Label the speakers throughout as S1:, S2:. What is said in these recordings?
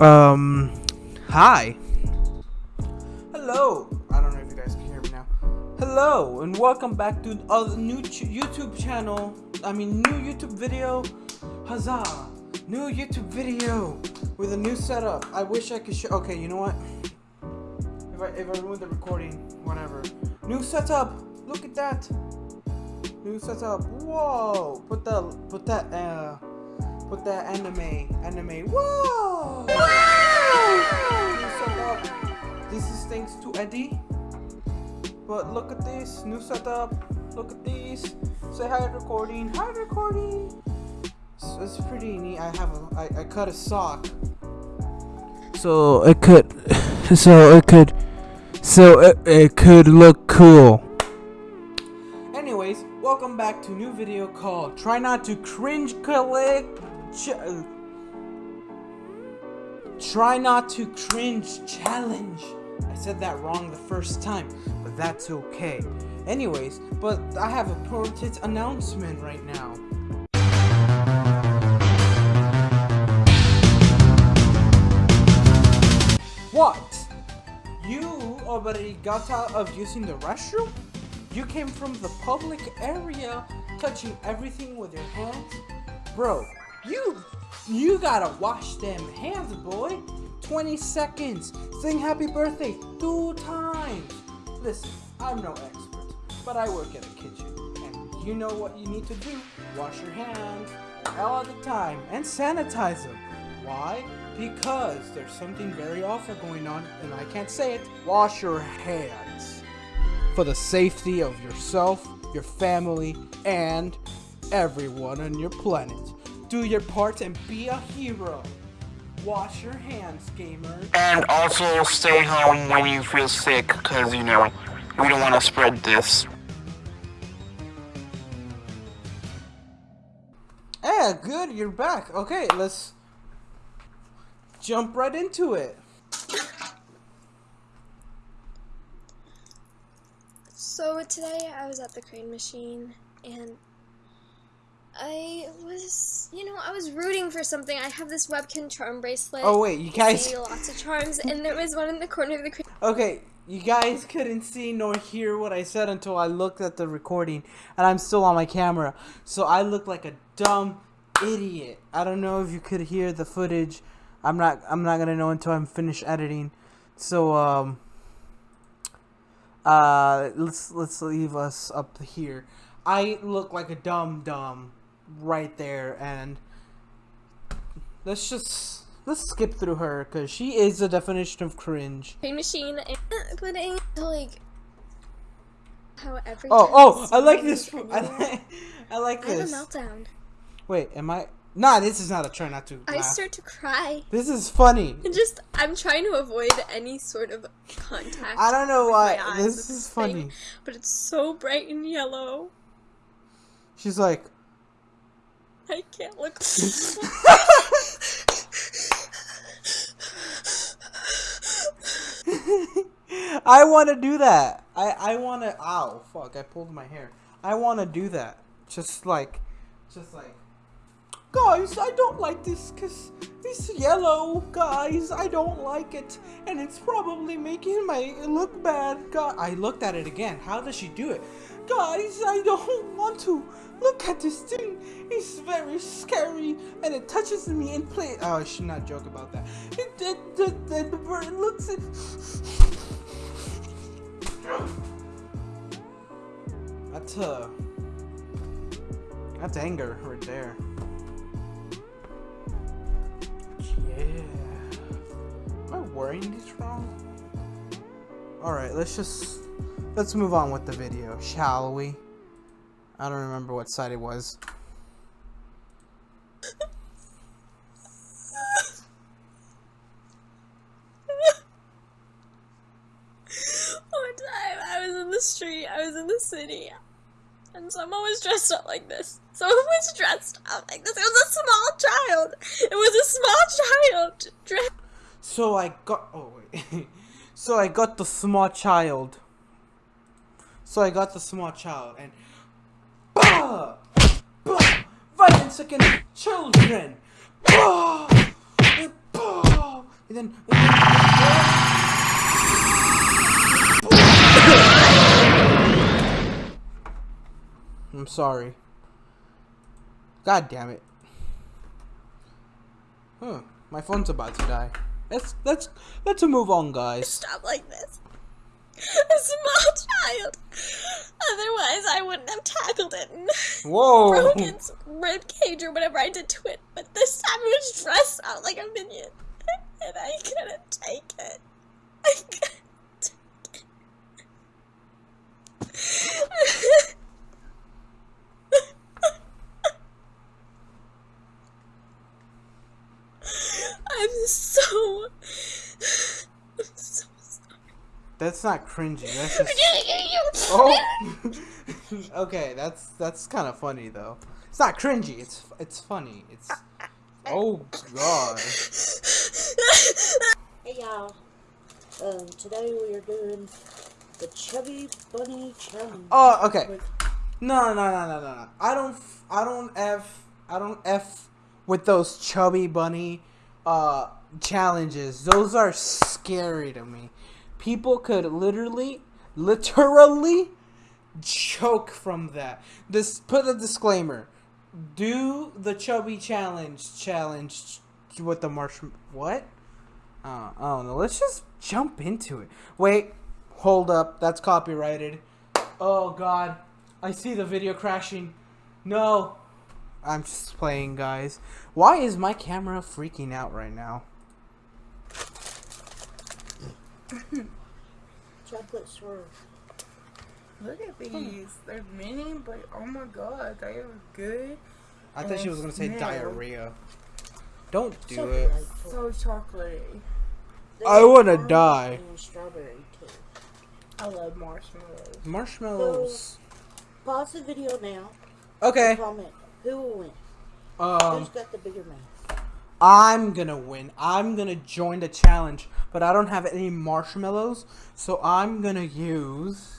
S1: Um, hi. Hello. I don't know if you guys can hear me now. Hello, and welcome back to a new YouTube channel. I mean, new YouTube video. Huzzah! New YouTube video with a new setup. I wish I could show. Okay, you know what? If I if I ruined the recording, whatever. New setup. Look at that. New setup. Whoa! Put that. Put that. Uh. Put that anime. Anime. Whoa! Setup. This is thanks to Eddie. But look at this. New setup. Look at this. Say hi recording. Hi recording. So it's pretty neat. I have a. I, I cut a sock. So it could. So it could. So it, it could look cool. Anyways, welcome back to a new video called Try Not to Cringe Click. Try Not to Cringe Challenge. I said that wrong the first time, but that's okay. Anyways, but I have a important announcement right now. What? You already got out of using the restroom? You came from the public area touching everything with your hands? Bro, you you gotta wash them hands, boy. 20 seconds. Sing happy birthday two times. Listen, I'm no expert, but I work at a kitchen. And you know what you need to do. Wash your hands all the time and sanitize them. Why? Because there's something very awful going on, and I can't say it. Wash your hands for the safety of yourself, your family, and everyone on your planet. Do your part and be a hero. Wash your hands, gamer.
S2: And also stay home when you feel sick, because, you know, we don't want to spread this.
S1: Yeah, good, you're back. Okay, let's jump right into it.
S3: So today I was at the crane machine and I was, you know, I was rooting for something. I have this webkin charm bracelet.
S1: Oh wait, you guys.
S3: see lots of charms, and there was one in the corner of the.
S1: Okay, you guys couldn't see nor hear what I said until I looked at the recording, and I'm still on my camera, so I look like a dumb idiot. I don't know if you could hear the footage. I'm not. I'm not gonna know until I'm finished editing. So um. Uh, let's let's leave us up here. I look like a dumb dumb right there, and let's just let's skip through her because she is the definition of cringe.
S3: crane machine, and putting to like how every
S1: Oh, oh, I like this. I like, I like
S3: I have a meltdown.
S1: Wait, am I? Nah, this is not a try not to
S3: I start to cry.
S1: This is funny.
S3: And just, I'm trying to avoid any sort of contact.
S1: I don't know why. This is
S3: this
S1: funny.
S3: thing, but it's so bright and yellow.
S1: She's like,
S3: I can't look.
S1: I want to do that. I I want to. Ow, fuck! I pulled my hair. I want to do that. Just like, just like. Guys, I don't like this because it's yellow. Guys, I don't like it, and it's probably making my look bad. God, I looked at it again. How does she do it? Guys, I don't want to look at this thing. It's very scary, and it touches me in play. Oh, I should not joke about that. It, it, the, the, the bird looks at. That's uh That's anger right there. Yeah. Am I wearing these wrong? Alright, let's just let's move on with the video, shall we? I don't remember what side it was.
S3: One time I was in the street, I was in the city, and someone was dressed up like this. Someone was dressed up like this. It was a small child. It was a small child dressed.
S1: So I got oh wait. so I got the small child. So I got the small child and bah! Bah! violence against children. Bah! Bah! and then. And then I'm sorry. God damn it. Huh. My phone's about to die. Let's let's let's move on, guys.
S3: Stop like this. A small child. Otherwise, I wouldn't have tackled it and
S1: Whoa.
S3: broke its rib cage or whatever I did to it. But this time it was dressed out like a minion, and I couldn't take it. I couldn't take it. I'm so. I'm so sorry.
S1: That's not cringy. That's just Oh. okay, that's that's kind of funny though. It's not cringy. It's it's funny. It's Oh god.
S4: Hey y'all. Um, today we are doing the Chubby Bunny Challenge.
S1: Oh, okay.
S4: With-
S1: No, no, no, no, no, no. I don't, f- I don't f, I don't f with those chubby bunny, uh, challenges. Those are scary to me. People could literally, literally, choke from that. This put a disclaimer. Do the chubby challenge challenge with the marsh. What? Uh, I don't know. Let's just jump into it. Wait, hold up. That's copyrighted. Oh God, I see the video crashing. No, I'm just playing, guys. Why is my camera freaking out right now?
S4: Chocolate swirl.
S5: Look at these. They're mini, but oh my god, they are good.
S1: I thought she was gonna say
S5: Smell.
S1: diarrhea. Don't do
S4: So
S1: it.
S5: So chocolatey.
S4: They
S1: I wanna die.
S4: Strawberry too.
S5: I love marshmallows.
S1: Marshmallows.
S4: Pause the video now.
S1: Okay.
S4: Comment who will win.
S1: Um,
S4: Who's got the bigger mouth?
S1: I'm gonna win. I'm gonna join the challenge, but I don't have any marshmallows, so I'm gonna use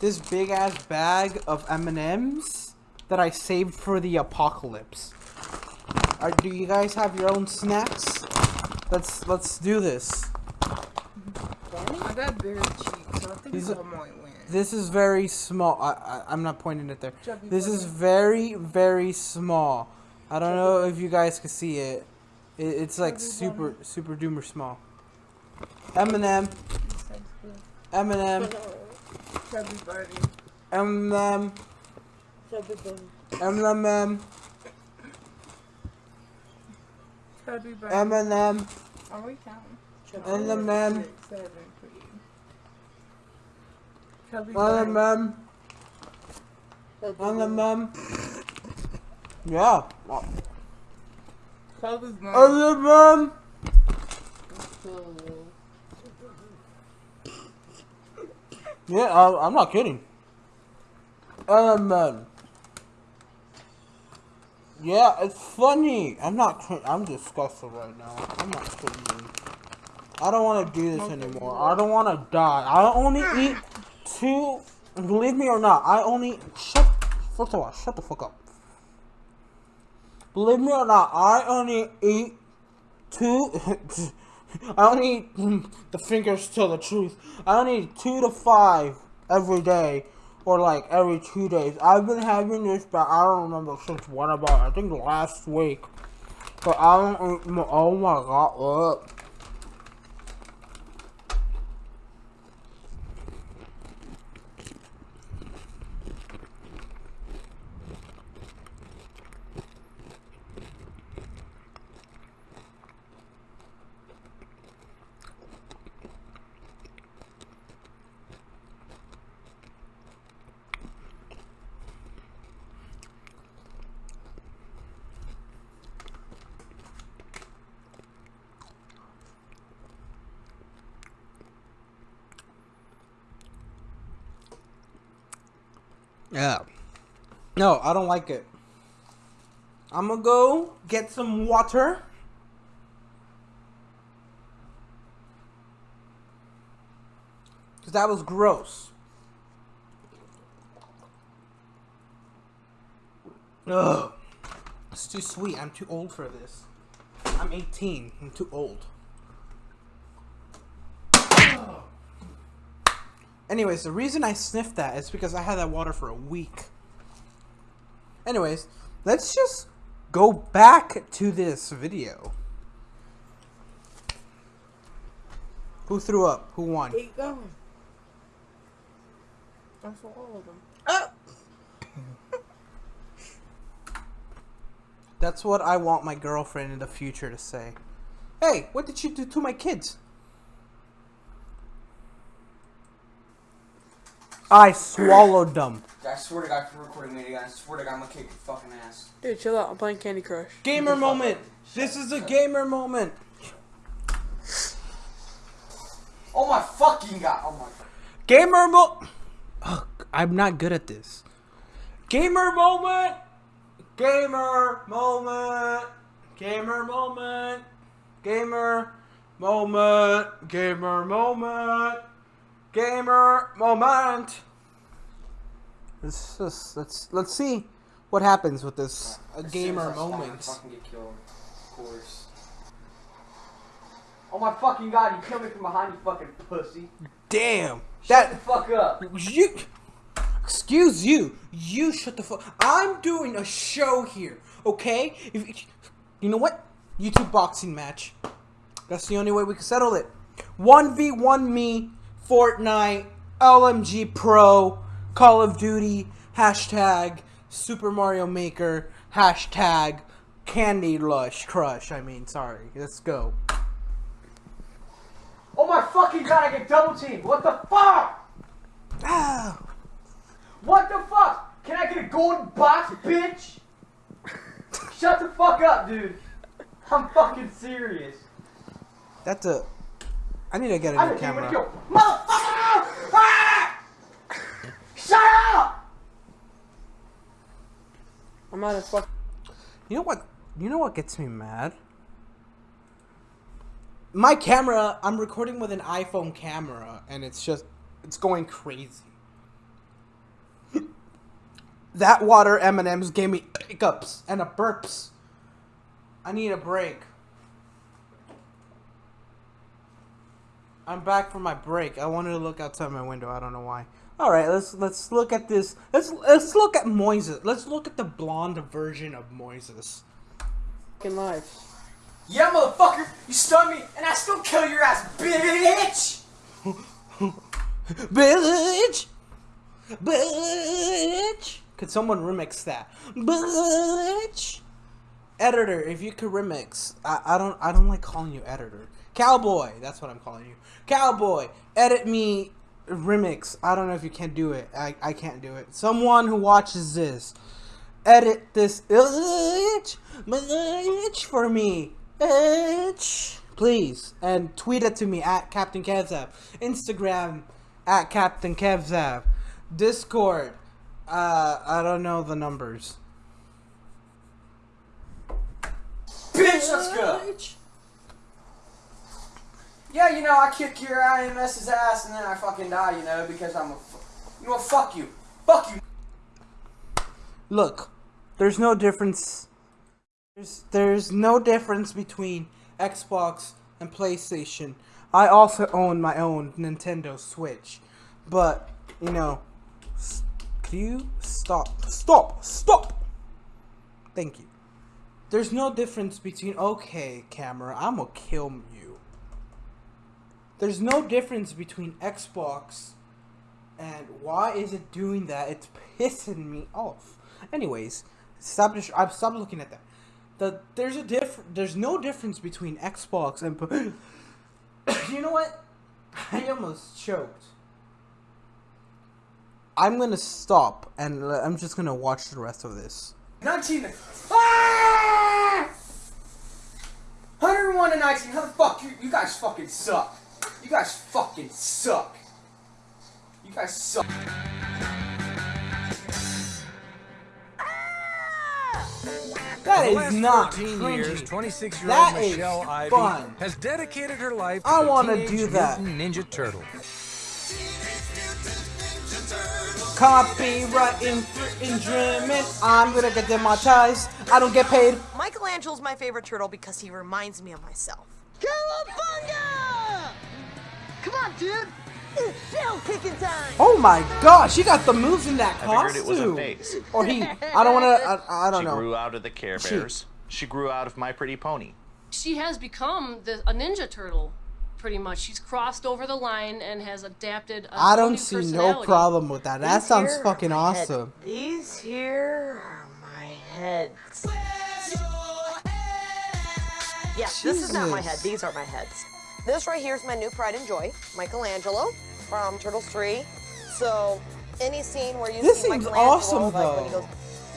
S1: this big ass bag of M&Ms that I saved for the apocalypse. Do you guys have your own snacks? Let's let's do this.
S5: I got bigger cheeks, so I think I might win.
S1: This is very small. I, I I'm not pointing it there.
S5: Chubby
S1: This is very very small. I don't know if you guys can see it. it it's like
S5: Chubby
S1: super super doomer small.
S5: M&M.
S1: M&M,
S5: Chubby bunny.
S1: M&M,
S4: Chubby Bunny.
S1: M&M,
S5: Chubby bunny.
S1: M&M,
S5: Are we counting? M&M, seven for you. Chubby bunny.
S1: M&M,
S4: Chubby Bunny.
S1: M&M. Yeah. M&M. Yeah, I, I'm not kidding. M&M. Yeah, it's funny. I'm not. I'm disgusted right now. I'm not kidding. I don't want to do this anymore. I don't want to die. I only eat two. Believe me or not, I only shut. First of all, shut the fuck up. Believe me or not, I only eat two. I only eat the fingers tell the truth. I only eat two to five every day, or like every two days. I've been having this, but I don't remember since what about. I think last week. But I don't. Oh my god! Ugh. Yeah. No, I don't like it. I'm gonna go get some water. Cause that was gross. Ugh. It's too sweet. I'm too old for this. I'm 18. I'm too old. Anyways, the reason I sniffed that is because I had that water for a week. Anyways, let's just go back to this video. Who threw up? Who won?
S5: Keep going. I swallowed them.
S1: Oh! That's what I want my girlfriend in the future to say. Hey, what did you do to my kids? I swallowed them.
S6: I swear to God, if you're recording me again, I swear to God, I'm gonna kick your fucking ass.
S5: Dude, chill out. I'm playing Candy Crush.
S1: Gamer moment. This is a gamer moment.
S6: Oh my fucking God! Oh my.
S1: Gamer mo. Ugh, I'm not good at this. Gamer moment. Gamer moment. Gamer moment. Gamer moment. Gamer moment. Gamer moment. Let's just let's let's see what happens with this a
S6: As soon as
S1: gamer
S6: I spawn,
S1: moment.
S6: killed. Of course. Oh my fucking God! You killed me from behind, you fucking pussy.
S1: Damn.
S6: Shut the
S1: That
S6: fuck up.
S1: you. Excuse you. You shut the fuck. I'm doing a show here. Okay. If you know what? YouTube boxing match. That's the only way we can settle it. One v one me. Fortnite. LMG Pro. Call of Duty. Hashtag Super Mario Maker. Hashtag Candy Lush Crush. I mean, sorry. Let's go.
S6: Oh my fucking God! I get double teamed. What the fuck?
S1: Ah.
S6: What the fuck? Can I get a golden box, bitch? Shut the fuck up, dude. I'm fucking serious.
S1: That's a. I need to get a new
S6: didn't
S1: camera.
S6: kill. Motherfucker! Ah! Shut up!
S5: I'm out of fuck.
S1: You know what? You know what gets me mad? My camera. I'm recording with an iPhone camera, and it's just it's going crazy. that water M&M's gave me hiccups and a burps. I need a break. I'm back from my break. I wanted to look outside my window. I don't know why. All right, let's let's look at this. Let's let's look at Moises. Let's look at the blonde version of Moises.
S5: Fucking life.
S6: Yeah, motherfucker! You stunned me, and I still kill your ass, bitch!
S1: Bitch! Bitch! Could someone remix that? Bitch! Editor, if you could remix, I, I don't I don't like calling you editor. Cowboy, that's what I'm calling you. Cowboy, edit me remix. I don't know if you can't do it. I, I can't do it. Someone who watches this, edit this bitch, bitch for me. Bitch. Please. And tweet it to me at Captain Kevzab. Instagram at Captain Kevzab. Discord. Uh, I don't know the numbers.
S6: Bitch, let's go! Yeah, you know, I kick your IMS's ass and then I fucking die, you know, because I'm a. You know? Fuck you. Fuck you.
S1: Look, there's no difference. There's there's no difference between Xbox and PlayStation. I also own my own Nintendo Switch, but you know, can you stop? Stop! Stop! Thank you. There's no difference between okay, camera. I'm gonna kill. There's no difference between Xbox and why is it doing that? It's pissing me off. Anyways, stop. I've stopped looking at that. The there's a diff. There's no difference between Xbox and. you know what? I almost choked. I'm gonna stop and I'm just gonna watch the rest of this.
S6: 19. Ah! 101 to 19. How the fuck? You, you guys fucking suck. You guys fucking suck. You guys suck.
S1: That
S7: For
S1: is
S7: the last
S1: not
S7: 14
S1: cringy.
S7: years, 26 year
S1: That
S7: old
S1: is
S7: Michelle Ivy
S1: fun.
S7: has dedicated her life to
S1: I wanna do that.
S7: Ninja Turtle.
S1: Copyright infringement. I'm gonna get demonetized. I don't get paid.
S8: Michelangelo's my favorite turtle because he reminds me of myself.
S9: Cowabunga! Come on, dude! It's shell kicking time!
S1: Oh my god, she got the moves in that
S10: I
S1: costume.
S10: figured it was a phase.
S1: Or he. I don't wanna. I, I don't
S10: she
S1: know.
S10: She grew out of the Care Bears. She grew out of My Pretty Pony.
S11: she has become the, a ninja turtle, pretty much. She's crossed over the line and has adapted. A
S1: I
S11: whole
S1: don't
S11: new
S1: see no problem with that. That
S8: These
S1: sounds fucking
S8: my head.
S1: awesome.
S8: These here are my heads. Yeah, this is not my head. These are my heads. This right here is my new pride and joy, Michelangelo from Turtles 3. So any scene where you
S1: This
S8: see
S1: seems
S8: Michelangelo,
S1: awesome,
S8: like when he goes,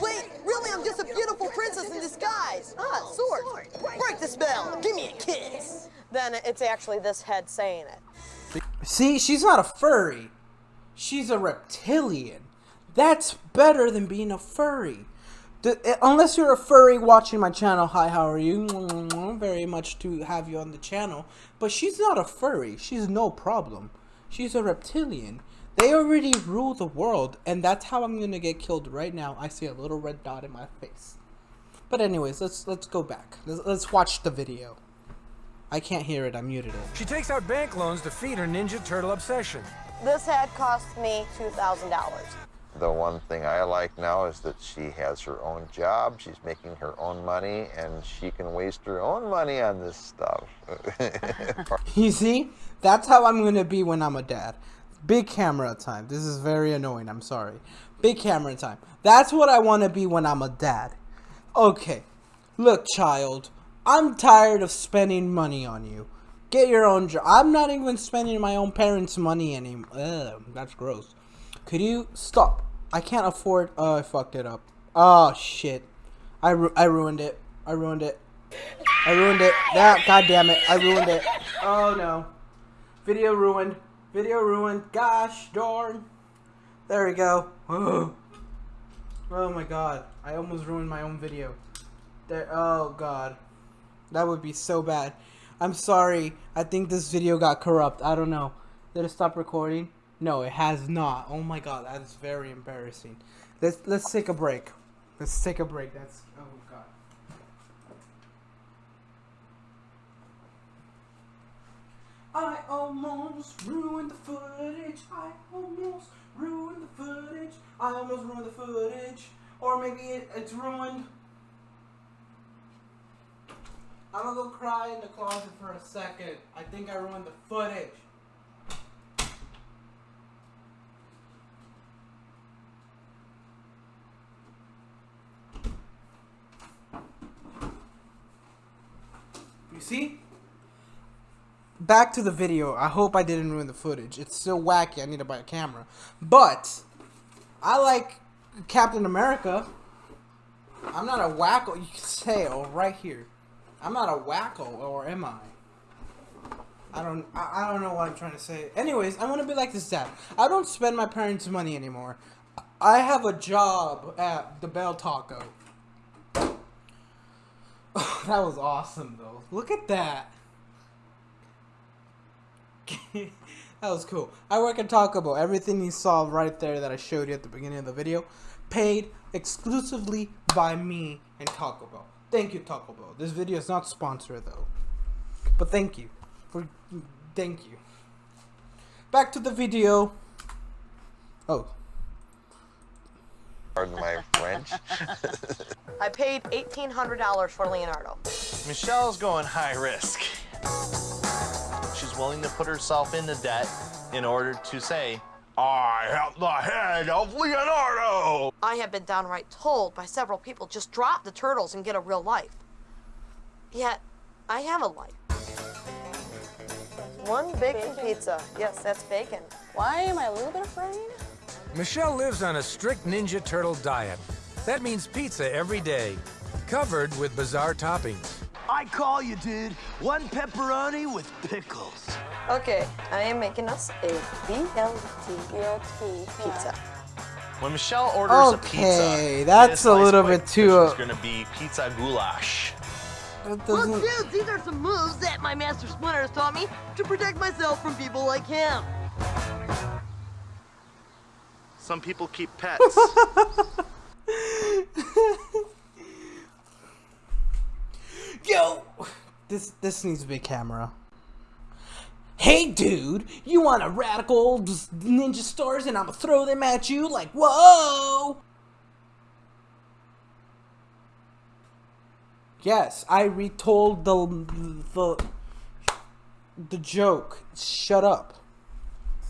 S8: Wait, really? I'm just a beautiful princess in disguise. Ah, sword. Break the spell. Give me a kiss. Then it's actually this head saying it.
S1: See, she's not a furry. She's a reptilian. That's better than being a furry. The- eh, unless you're a furry watching my channel, hi, how are you? Very much to have you on the channel. But she's not a furry. She's no problem. She's a reptilian. They already rule the world, and that's how I'm gonna get killed right now. I see a little red dot in my face. But anyways, let's let's go back. Let's, let's watch the video. I can't hear it. I muted it.
S7: She takes out bank loans to feed her Ninja Turtle obsession.
S8: This head cost me $2,000.
S12: The one thing I like now is that she has her own job, she's making her own money, and she can waste her own money on this stuff.
S1: You see? That's how I'm gonna be when I'm a dad. Big camera time. This is very annoying. I'm sorry. Big camera time. That's what I want to be when I'm a dad. Okay. Look, child. I'm tired of spending money on you. Get your own job. I'm not even spending my own parents' money anymore. That's gross. Could you stop? I can't afford. Oh, I fucked it up. Oh shit. I, ru- I ruined it. I ruined it. I ruined it. That god damn it. I ruined it. Oh no. Video ruined. Video ruined. Gosh darn. There we go. Oh. Oh my god. I almost ruined my own video. There oh god. That would be so bad. I'm sorry. I think this video got corrupt. I don't know. Did it stop recording? No, it has not. Oh my god, that is very embarrassing. Let's let's take a break. Let's take a break. That's oh god. I almost ruined the footage. I almost ruined the footage. I almost ruined the footage. Or maybe it, it's ruined. I'm gonna go cry in the closet for a second. I think I ruined the footage. You see? Back to the video. I hope I didn't ruin the footage. It's still wacky. I need to buy a camera. But I like Captain America. I'm not a wacko. You can say oh, right here. I'm not a wacko, or am I? I don't. I, I don't know what I'm trying to say. Anyways, I want to be like this dad. I don't spend my parents' money anymore. I have a job at the Bell Taco. that was awesome, though. Look at that. that was cool. I work at Taco Bell. Everything you saw right there that I showed you at the beginning of the video, paid exclusively by me and Taco Bell. Thank you, Taco Bell. This video is not sponsored though, but thank you for thank you. Back to the video. Oh,
S12: Pardon my French.
S8: I paid $1,800 for Leonardo.
S10: Michelle's going high risk. She's willing to put herself into debt in order to say, I have the head of Leonardo.
S8: I have been downright told by several people just drop the turtles and get a real life. Yet, I have a life. One bacon pizza. Yes, that's bacon.
S3: Why am I a little bit afraid?
S7: Michelle lives on a strict Ninja Turtle diet. That means pizza every day, covered with bizarre toppings.
S9: I call you, dude. One pepperoni with pickles.
S8: Okay, I am making us a BLT pizza.
S10: When Michelle orders a pizza,
S1: Okay, that's a little bit too,
S10: because It's gonna be pizza goulash.
S1: that
S9: Well,
S1: doesn't.
S9: dude, these are some moves that my master Splinter has taught me to protect myself from people like him.
S10: So some people keep pets.
S1: Yo, this this needs to be camera. Hey, dude, you want a radical ninja stars and I'ma throw them at you like whoa. Yes, I retold the the the joke. Shut up.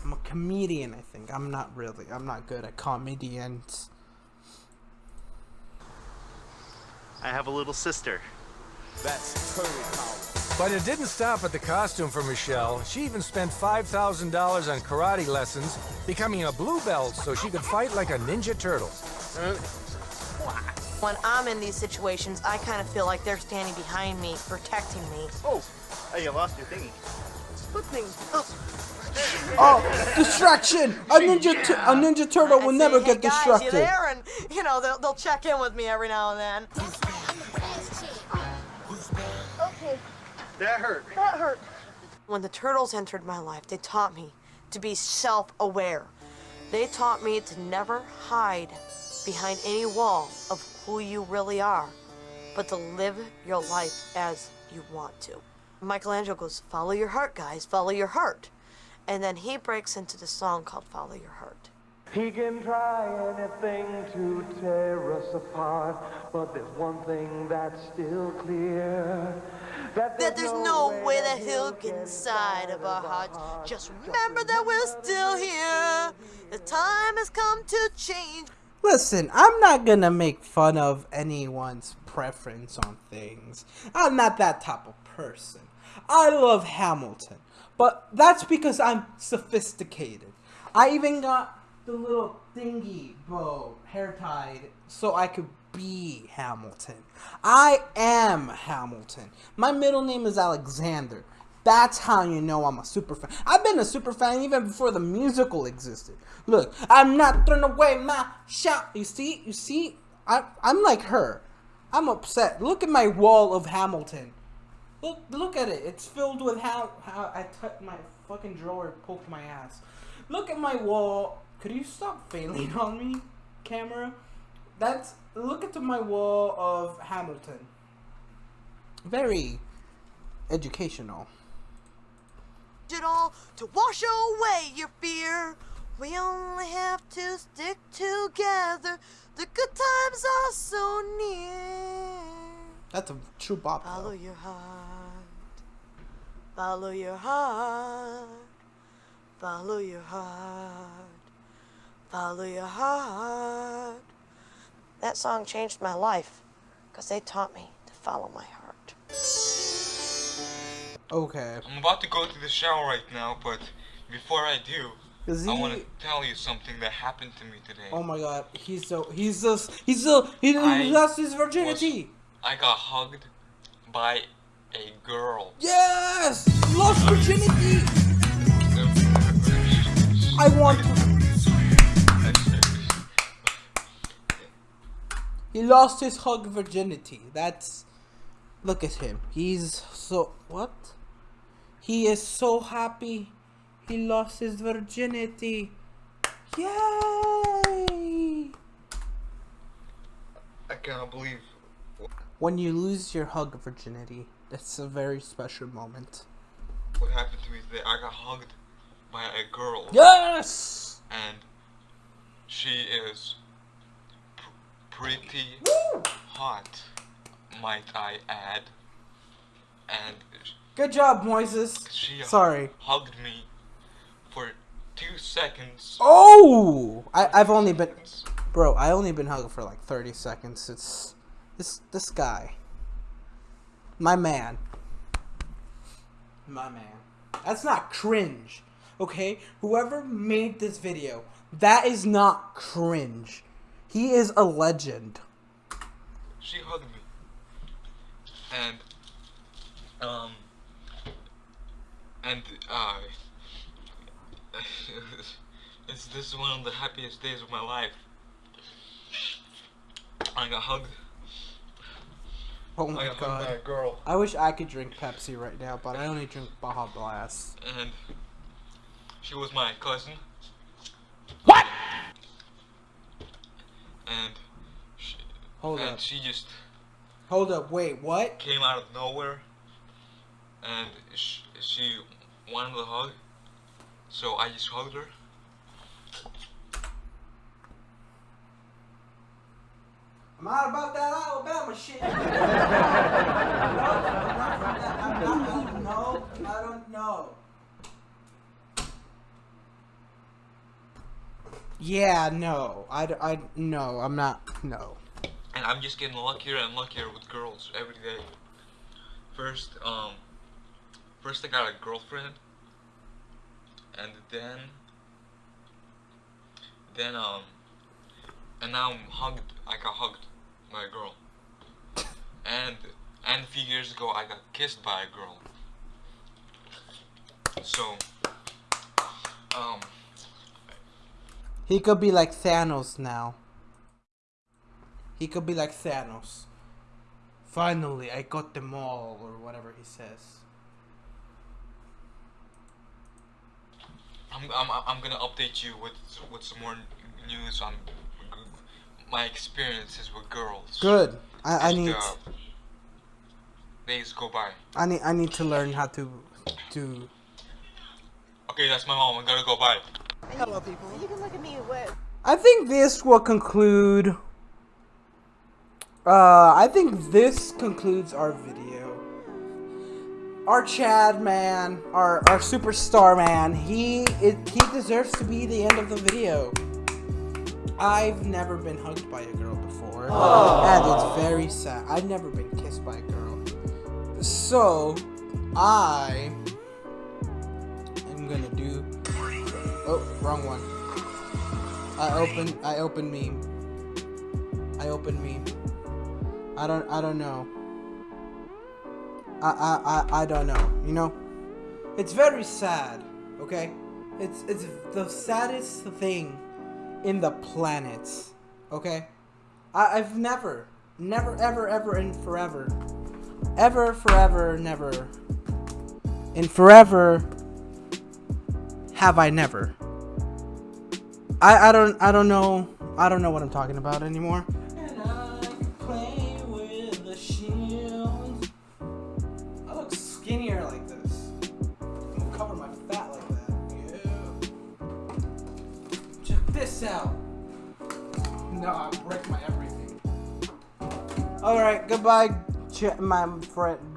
S1: I'm a comedian, I think. I'm not really. I'm not good at comedians.
S10: I have a little sister.
S9: That's power.
S7: But it didn't stop at the costume for Michelle. She even spent $5,000 on karate lessons, becoming a blue belt so she could fight like a ninja turtle.
S8: When I'm in these situations, I kind of feel like they're standing behind me, protecting me.
S10: Oh, hey, you lost your thingy.
S8: What thing? Oh.
S1: Oh, distraction! A ninja, tu- a ninja turtle will never
S8: say,
S1: get
S8: hey, guys,
S1: distracted.
S8: You there? And you know they'll, they'll check in with me every now and then. Okay,
S10: That hurt.
S8: that hurt. When the turtles entered my life, they taught me to be self-aware. They taught me to never hide behind any wall of who you really are, but to live your life as you want to. Michelangelo goes, "Follow your heart, guys. Follow your heart," and then he breaks into the song called "Follow Your Heart."
S13: He can try anything to tear us apart, but there's one thing that's still clear. That
S8: that there's no way that he'll get inside of our hearts. Just remember that we're still here. The time has come to change.
S1: Listen, I'm not gonna make fun of anyone's preference on things. I'm not that type of person. I love Hamilton, but that's because I'm sophisticated. I even got the little thingy bow hair tied so I could be Hamilton. I am Hamilton. My middle name is Alexander. That's how you know I'm a super fan. I've been a super fan even before the musical existed. Look, I'm not throwing away my shot. You see, you see, I, I'm like her. I'm upset. Look at my wall of Hamilton. Look, look at it. It's filled with how how I touched my fucking drawer, poked my ass. Look at my wall. Could you stop failing on me, camera? That's look at my wall of Hamilton. Very educational.
S8: It all to wash away your fear. We only have to stick together. The good times are so near.
S1: That's a true bop.
S8: Follow your heart. Follow your heart. Follow your heart. Follow your heart. That song changed my life because they taught me to follow my heart.
S1: Okay.
S14: I'm about to go to the shower right now, but before I do,
S1: Is
S14: I want to tell you something that happened to me today.
S1: Oh my god, he's so he's so he's so he
S14: I
S1: lost his virginity.
S14: I got hugged by a girl.
S1: Yes, lost virginity. I want. To... He lost his hug virginity. That's look at him. He's so what? He is so happy. He lost his virginity. Yay!
S14: I cannot believe.
S1: When you lose your hug virginity, that's a very special moment.
S14: what happened to me today. I got hugged by a girl.
S1: Yes!
S14: And she is pr- pretty hot, might I add. And
S1: Good job, Moises.
S14: she
S1: Sorry.
S14: hugged me for two seconds.
S1: Oh! I, I've only been, bro. I only been hugged for like thirty seconds. It's this this guy, my man, my man. That's not cringe, okay? Whoever made this video, that is not cringe. He is a legend.
S14: She hugged me. And, um, and, uh, it's this is one of the happiest days of my life. I got hugged.
S1: Oh my
S14: I by
S1: god.
S14: a girl.
S1: I wish I could drink Pepsi right now, but I only drink Baja Blast.
S14: and she was my cousin. What? and she,
S1: Hold
S14: and
S1: up.
S14: she just
S1: Hold up. Wait. What?
S14: came out of nowhere, and she, she wanted a hug, so I just hugged her.
S1: I'm out about that Alabama shit. no, I'm not, I'm not, I don't know. I don't know. Yeah, no. I, d- I, no, I'm not. No.
S14: And I'm just getting luckier and luckier with girls every day. First, um, first I got a girlfriend, and then, then um, and now I'm hugged. I got hugged a girl, and and a few years ago I got kissed by a girl. So, um,
S1: He could be like Thanos now. He could be like Thanos. Finally, I got them all, or whatever he says.
S14: I'm I'm I'm gonna update you with with some more news on my experiences with girls.
S1: Good. I, I need.
S14: uh, days go by.
S1: I need. I need to learn how to, to.
S14: Okay, that's my mom. I gotta go. Bye.
S8: Hello, people. You can look at me with.
S1: I think this will conclude. Uh, I think this concludes our video. Our Chad man, our our superstar man, he it, he deserves to be the end of the video. I've never been hugged by a girl before, and it's very sad. I've never been kissed by a girl, so I am gonna do. Oh, wrong one. I open I open meme. I open meme. I don't I don't know. I I I, I don't know, you know? It's very sad, okay? It's it's the saddest thing in the planet. Okay? I, I've never, never, ever, ever, and forever. Ever, forever, never. In forever have I never. I, I don't I don't know I don't know what I'm talking about anymore. Alright, goodbye, ch- my friend.